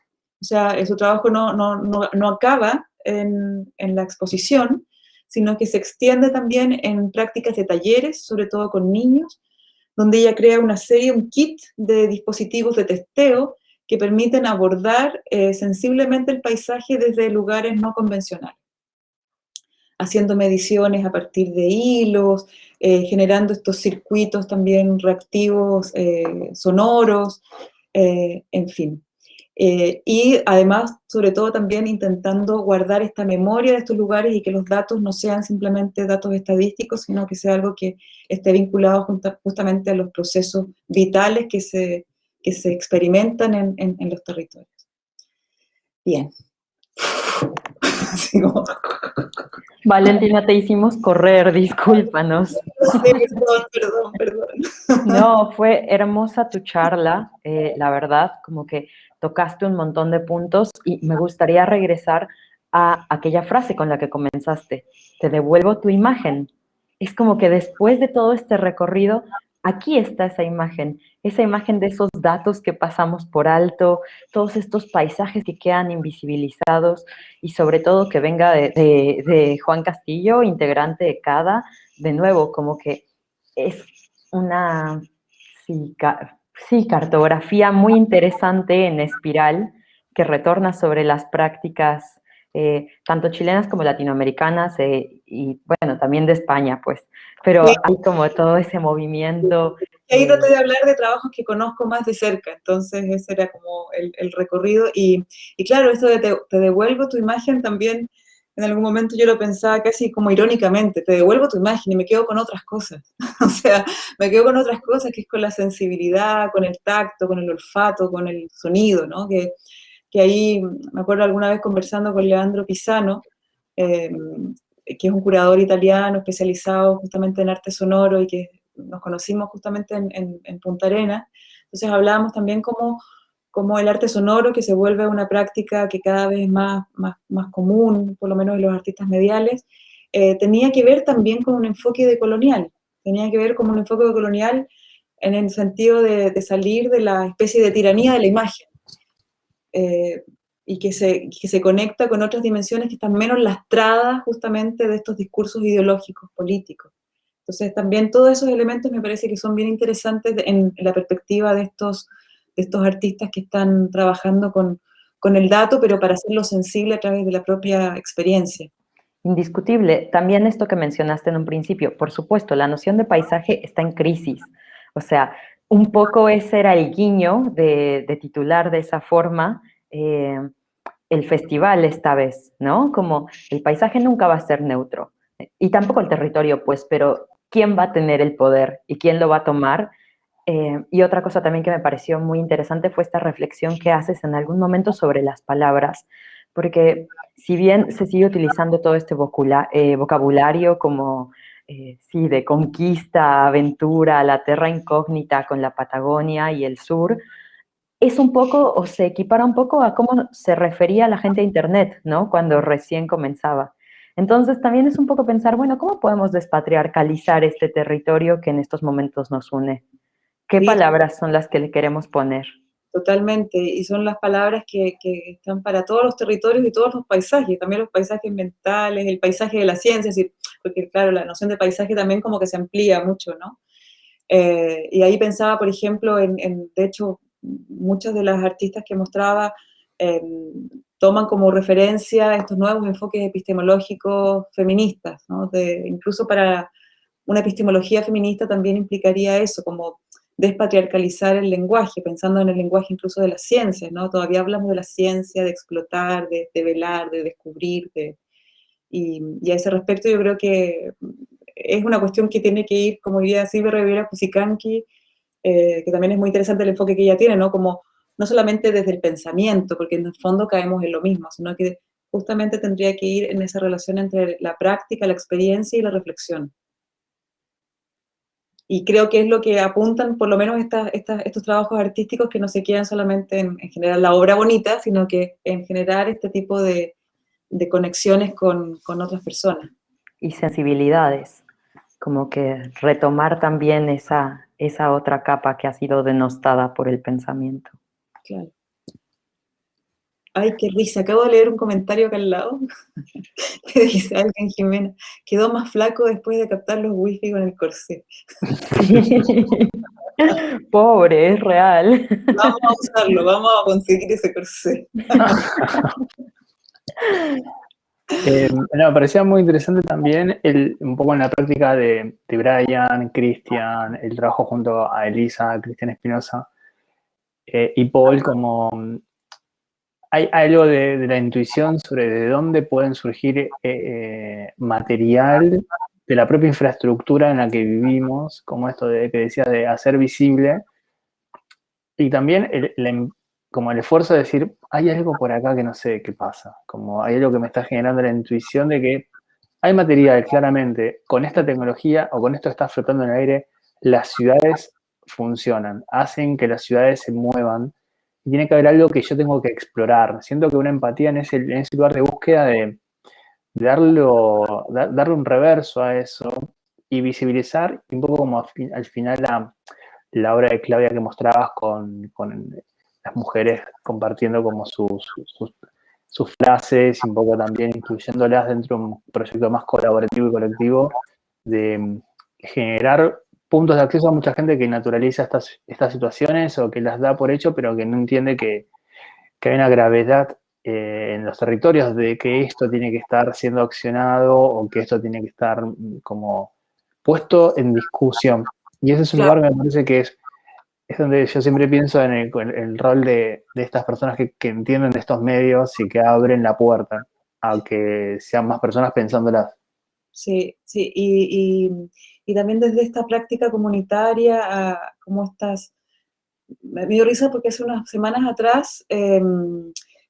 Speaker 2: O sea, su trabajo no, no, acaba en, en, la exposición, sino que se extiende también en prácticas de talleres, sobre todo con niños, donde ella crea una serie, un kit de dispositivos de testeo que permiten abordar eh, sensiblemente el paisaje desde lugares no convencionales, haciendo mediciones a partir de hilos, eh, generando estos circuitos también reactivos eh, sonoros, en fin. Eh, y además, sobre todo también intentando guardar esta memoria de estos lugares y que los datos no sean simplemente datos estadísticos, sino que sea algo que esté vinculado justamente a los procesos vitales que se, que se experimentan en, en, los territorios. Bien. *laughs*
Speaker 1: Valentina, te hicimos correr, discúlpanos. *laughs*
Speaker 2: perdón, perdón, perdón.
Speaker 1: No, fue hermosa tu charla, eh, la verdad, como que tocaste un montón de puntos y me gustaría regresar a aquella frase con la que comenzaste, te devuelvo tu imagen. Es como que después de todo este recorrido, aquí está esa imagen, esa imagen de esos datos que pasamos por alto, todos estos paisajes que quedan invisibilizados y sobre todo que venga de, Juan Castillo, integrante de CADA, de nuevo, como que es una sí, cartografía muy interesante en espiral que retorna sobre las prácticas eh, tanto chilenas como latinoamericanas eh, y bueno, también de España, pues. Pero hay como todo ese movimiento.
Speaker 2: Ahí eh, traté de hablar de trabajos que conozco más de cerca, entonces ese era como el, recorrido. Y, claro, esto de te, devuelvo tu imagen también, en algún momento yo lo pensaba casi como irónicamente, te devuelvo tu imagen y me quedo con otras cosas. *laughs* o sea, me quedo con otras cosas que es con la sensibilidad, con el tacto, con el olfato, con el sonido, ¿no? Que, que ahí me acuerdo alguna vez conversando con Leandro Pisano, eh, que es un curador italiano especializado justamente en arte sonoro y que nos conocimos justamente en, Punta Arena. Entonces hablábamos también como, como el arte sonoro que se vuelve una práctica que cada vez es más, más, más común, por lo menos en los artistas mediales, eh, tenía que ver también con un enfoque de colonial, tenía que ver con un enfoque de colonial en el sentido de, salir de la especie de tiranía de la imagen. Eh, y que se, que se conecta con otras dimensiones que están menos lastradas justamente de estos discursos ideológicos, políticos. Entonces también todos esos elementos me parece que son bien interesantes en la perspectiva de estos, estos artistas que están trabajando con, con el dato, pero para hacerlo sensible a través de la propia experiencia.
Speaker 1: Indiscutible. También esto que mencionaste en un principio, por supuesto, la noción de paisaje está en crisis. O sea, un poco ese era el guiño de, titular de esa forma eh, el festival esta vez, ¿no? Como el paisaje nunca va a ser neutro, y tampoco el territorio, pues, pero ¿quién va a tener el poder y quién lo va a tomar? Eh, y otra cosa también que me pareció muy interesante fue esta reflexión que haces en algún momento sobre las palabras, porque si bien se sigue utilizando todo este eh, vocabulario como eh, sí, de conquista, aventura, la tierra incógnita con la Patagonia y el sur, es un poco, o se equipara un poco a cómo se refería la gente a Internet, ¿no? Cuando recién comenzaba. Entonces también es un poco pensar, bueno, ¿cómo podemos despatriarcalizar este territorio que en estos momentos nos une? ¿Qué palabras son las que le queremos poner?
Speaker 2: Totalmente, y son las palabras que, están para todos los territorios y todos los paisajes, también los paisajes mentales, el paisaje de la ciencia, porque claro, la noción de paisaje también como que se amplía mucho, ¿no? Eh, y ahí pensaba, por ejemplo, en, de hecho, muchos de las artistas que mostraba em, toman como referencia estos nuevos enfoques epistemológicos feministas, ¿no? de, incluso para una epistemología feminista también implicaría eso, como despatriarcalizar el lenguaje, pensando en el lenguaje incluso de las ciencias, ¿no? Todavía hablamos de la ciencia, de explotar, de, velar, de descubrir, y, a ese respecto yo creo que es una cuestión que tiene que ir, como diría Silvia Rivera Cusicanqui, eh, que también es muy interesante el enfoque que ella tiene, ¿no? Como no solamente desde el pensamiento, porque en el fondo caemos en lo mismo, sino que justamente tendría que ir en esa relación entre la práctica, la experiencia y la reflexión. Y creo que es lo que apuntan por lo menos estos trabajos artísticos que no se quedan solamente en, generar la obra bonita, sino que en generar este tipo de, conexiones con, otras personas.
Speaker 1: Y sensibilidades, como que retomar también esa, esa otra capa que ha sido denostada por el pensamiento. Claro.
Speaker 2: Ay, qué risa, acabo de leer un comentario acá al lado *laughs* que dice alguien, Jimena, quedó más flaco después de captar los wifi con el corsé. *laughs*
Speaker 1: Pobre, es real.
Speaker 2: Vamos a usarlo, vamos a conseguir ese corsé. *laughs*
Speaker 3: Eh, me parecía muy interesante también el, un poco en la práctica de, de Brian, Cristian, el trabajo junto a Elisa, Cristian Espinosa eh, y Paul como hay algo de, la intuición sobre de dónde pueden surgir eh, eh, material de la propia infraestructura en la que vivimos, como esto de, que decía de hacer visible, y también como el esfuerzo de decir, hay algo por acá que no sé qué pasa, como hay algo que me está generando la intuición de que hay material claramente, con esta tecnología o con esto que está flotando en el aire, las ciudades funcionan, hacen que las ciudades se muevan, tiene que haber algo que yo tengo que explorar. Siento que una empatía en ese, lugar de búsqueda de, darlo, darle un reverso a eso y visibilizar, un poco como al, final la, obra de Claudia que mostrabas con, las mujeres compartiendo como sus, sus, frases un poco también incluyéndolas dentro de un proyecto más colaborativo y colectivo de generar puntos de acceso a mucha gente que naturaliza estas, estas situaciones o que las da por hecho, pero que no entiende que, que hay una gravedad eh, en los territorios de que esto tiene que estar siendo accionado o que esto tiene que estar mm, como puesto en discusión. Y ese es un lugar que me parece que es, es donde yo siempre pienso en el, rol de, de, estas personas que, que, entienden de estos medios y que abren la puerta a que sean más personas pensándolas.
Speaker 2: Sí, sí, y, y, y también desde esta práctica comunitaria, a como estas... Me dio risa porque hace unas semanas atrás eh,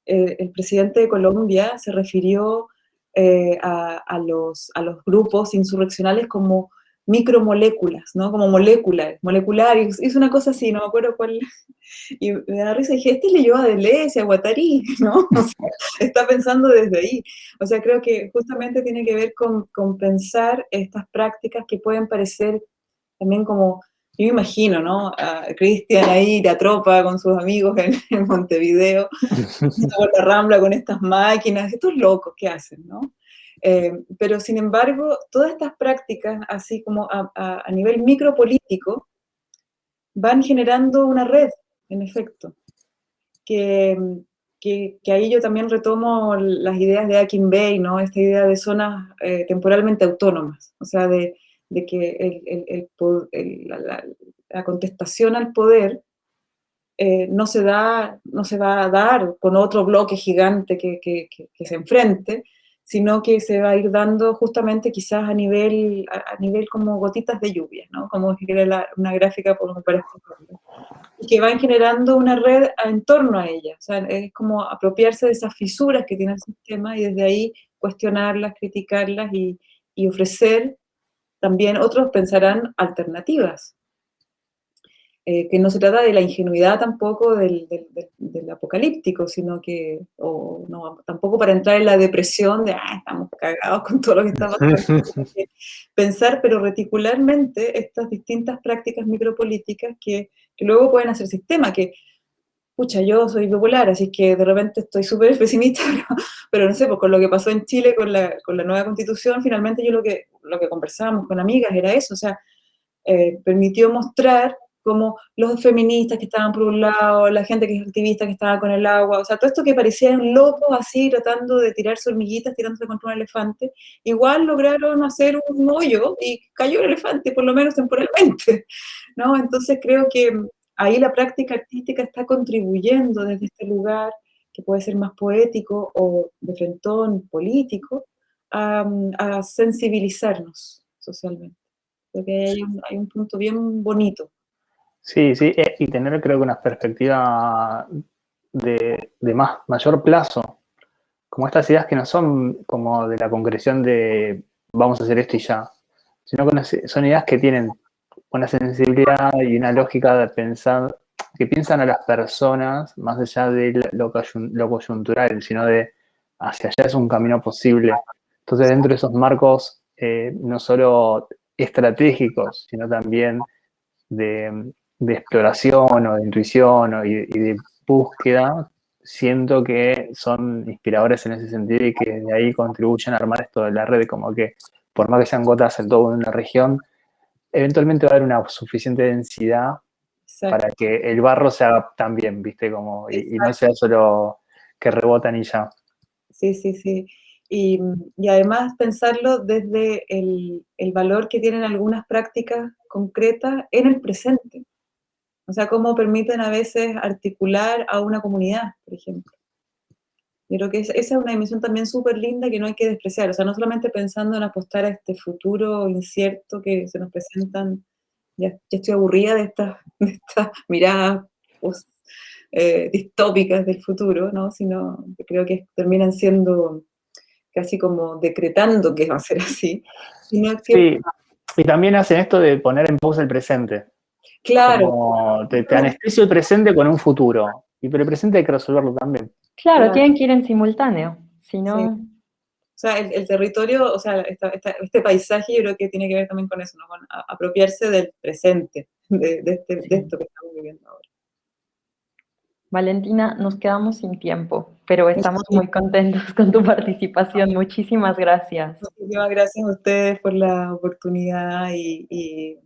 Speaker 2: el, presidente de Colombia se refirió eh, a, los, a los grupos insurreccionales como micromoléculas, ¿no? Como moléculas, moleculares, hizo una cosa así, no me acuerdo cuál, *laughs* y me da risa, y dije, este leyó a Deleuze, a Guattari, *laughs* ¿no? O sea, está pensando desde ahí. O sea, creo que justamente tiene que ver con, con pensar estas prácticas que pueden parecer también como, yo me imagino, ¿no? A Cristian ahí, la tropa con sus amigos en, en Montevideo, *laughs* por la Rambla con estas máquinas, estos locos, ¿qué hacen, no? Eh, pero sin embargo, todas estas prácticas, así como a, a, a, nivel micropolítico, van generando una red, en efecto, que, que, que, ahí yo también retomo las ideas de Akin Bay, ¿no? esta idea de zonas eh, temporalmente autónomas, o sea, de, de que el, el, el, la, la, contestación al poder eh, no, se da, no se va a dar con otro bloque gigante que, que, se enfrente, sino que se va a ir dando justamente quizás a nivel, a, nivel como gotitas de lluvia, ¿no? Como una gráfica por para y que van generando una red en torno a ella, o sea, es como apropiarse de esas fisuras que tiene el sistema y desde ahí cuestionarlas, criticarlas y, y ofrecer también, otros pensarán alternativas, eh, que no se trata de la ingenuidad tampoco del, del, del, apocalíptico, sino que, o no, tampoco para entrar en la depresión de, ah, estamos cagados con todo lo que está pasando. *laughs* Pensar, pero reticularmente, estas distintas prácticas micropolíticas que, que luego pueden hacer sistema, que, pucha, yo soy popular, así que de repente estoy súper *laughs* pesimista, *laughs* pero, pero, no sé, pues con lo que pasó en Chile con la, con la nueva constitución, finalmente yo lo que, lo que conversábamos con amigas era eso, o sea, eh, permitió mostrar como los feministas que estaban por un lado, la gente que es activista que estaba con el agua, o sea, todo esto que parecían locos así, tratando de tirarse hormiguitas, tirándose contra un elefante, igual lograron hacer un hoyo y cayó el elefante, por lo menos temporalmente, ¿no? Entonces creo que ahí la práctica artística está contribuyendo desde este lugar, que puede ser más poético o de frentón político, a, a sensibilizarnos socialmente. Porque hay un, hay un punto bien bonito
Speaker 3: Sí, sí, eh, y tener creo que una perspectiva de, de, más, mayor plazo, como estas ideas que no son como de la concreción de vamos a hacer esto y ya, sino que son ideas que tienen una sensibilidad y una lógica de pensar, que piensan a las personas más allá de lo, lo coyuntural, sino de hacia allá es un camino posible. Entonces dentro de esos marcos, eh, no solo estratégicos, sino también de de exploración o de intuición o, y, y, de búsqueda, siento que son inspiradores en ese sentido y que de ahí contribuyen a armar esto de la red, como que por más que sean gotas en toda una región, eventualmente va a haber una suficiente densidad Exacto. para que el barro se haga también, ¿viste? Como, y, y, no sea solo que rebotan y ya.
Speaker 2: Sí, sí, sí. Y, y además pensarlo desde el, el valor que tienen algunas prácticas concretas en el presente. O sea, cómo permiten a veces articular a una comunidad, por ejemplo. Yo creo que esa es una dimensión también súper linda que no hay que despreciar. O sea, no solamente pensando en apostar a este futuro incierto que se nos presentan, ya, ya estoy aburrida de estas, *laughs* de miradas pues, eh, distópicas del futuro, ¿no? Sino que creo que terminan siendo casi como decretando que va a ser así.
Speaker 3: Sino que, sí, y también hacen esto de poner en pausa el presente.
Speaker 2: Claro.
Speaker 3: Como te, te anestesio el presente con un futuro. Y pero el presente hay que resolverlo también.
Speaker 1: Claro, claro. tienen que ir en simultáneo. Si no... Sí.
Speaker 2: O sea, el, el, territorio, o sea, esta, esta, este paisaje yo creo que tiene que ver también con eso, ¿no? Con a, apropiarse del presente, de, de, este, de esto que estamos viviendo ahora.
Speaker 1: Valentina, nos quedamos sin tiempo, pero estamos muy contentos con tu participación. Muchísimas gracias.
Speaker 2: Muchísimas gracias a ustedes por la oportunidad y, y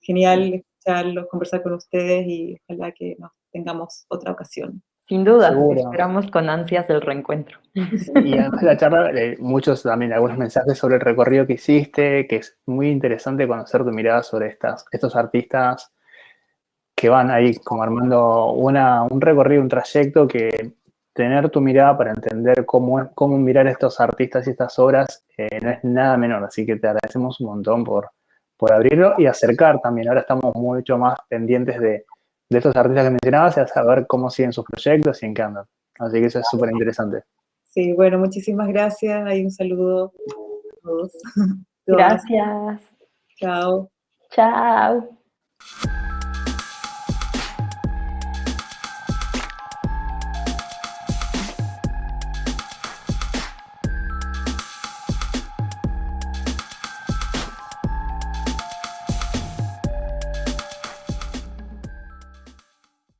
Speaker 2: genial escucharlos, conversar con ustedes y ojalá que nos tengamos otra ocasión.
Speaker 1: Sin duda, esperamos con ansias el reencuentro.
Speaker 3: Y además de la charla, eh, muchos también, algunos mensajes sobre el recorrido que hiciste, que es muy interesante conocer tu mirada sobre estas, estos artistas que van ahí como armando una, un recorrido, un trayecto que tener tu mirada para entender cómo, cómo mirar estos artistas y estas obras eh, no es nada menor. Así que te agradecemos un montón por, por abrirlo y acercar también. Ahora estamos mucho más pendientes de de estos artistas que mencionabas y a saber cómo siguen sus proyectos y en qué andan. Así que eso es súper interesante.
Speaker 2: Sí, bueno, muchísimas gracias. Hay un saludo a todos. *laughs*
Speaker 1: Gracias.
Speaker 2: Chao.
Speaker 1: Chao.